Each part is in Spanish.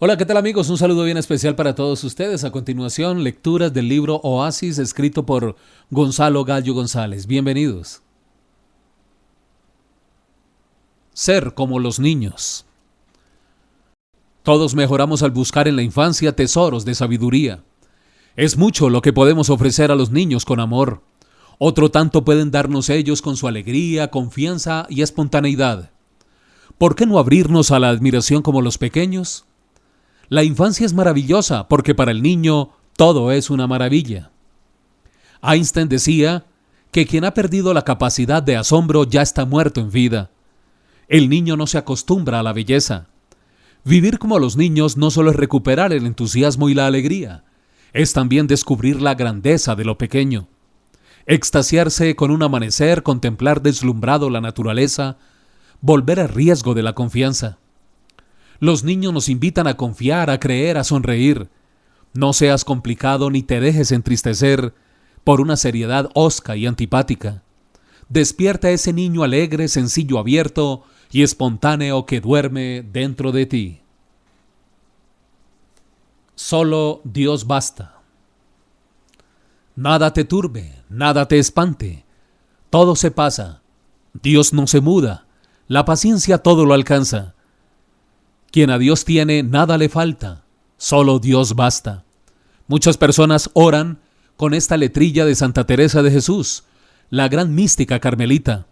Hola, ¿qué tal amigos? Un saludo bien especial para todos ustedes. A continuación, lecturas del libro Oasis escrito por Gonzalo Gallo González. Bienvenidos. Ser como los niños. Todos mejoramos al buscar en la infancia tesoros de sabiduría. Es mucho lo que podemos ofrecer a los niños con amor. Otro tanto pueden darnos ellos con su alegría, confianza y espontaneidad. ¿Por qué no abrirnos a la admiración como los pequeños? La infancia es maravillosa porque para el niño todo es una maravilla. Einstein decía que quien ha perdido la capacidad de asombro ya está muerto en vida. El niño no se acostumbra a la belleza. Vivir como los niños no solo es recuperar el entusiasmo y la alegría, es también descubrir la grandeza de lo pequeño. Extasiarse con un amanecer, contemplar deslumbrado la naturaleza, volver al riesgo de la confianza. Los niños nos invitan a confiar, a creer, a sonreír. No seas complicado ni te dejes entristecer por una seriedad osca y antipática. Despierta ese niño alegre, sencillo, abierto y espontáneo que duerme dentro de ti. Solo Dios basta. Nada te turbe, nada te espante. Todo se pasa. Dios no se muda. La paciencia todo lo alcanza. Quien a Dios tiene, nada le falta, solo Dios basta. Muchas personas oran con esta letrilla de Santa Teresa de Jesús, la gran mística carmelita.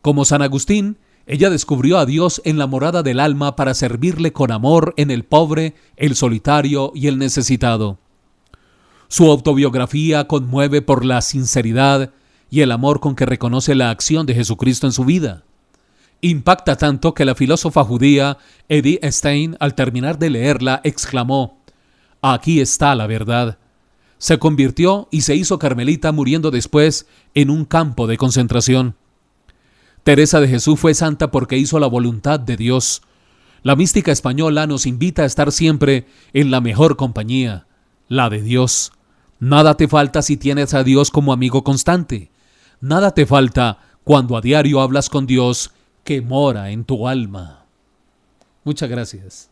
Como San Agustín, ella descubrió a Dios en la morada del alma para servirle con amor en el pobre, el solitario y el necesitado. Su autobiografía conmueve por la sinceridad y el amor con que reconoce la acción de Jesucristo en su vida. Impacta tanto que la filósofa judía Edith Stein, al terminar de leerla, exclamó, Aquí está la verdad. Se convirtió y se hizo carmelita muriendo después en un campo de concentración. Teresa de Jesús fue santa porque hizo la voluntad de Dios. La mística española nos invita a estar siempre en la mejor compañía, la de Dios. Nada te falta si tienes a Dios como amigo constante. Nada te falta cuando a diario hablas con Dios que mora en tu alma. Muchas gracias.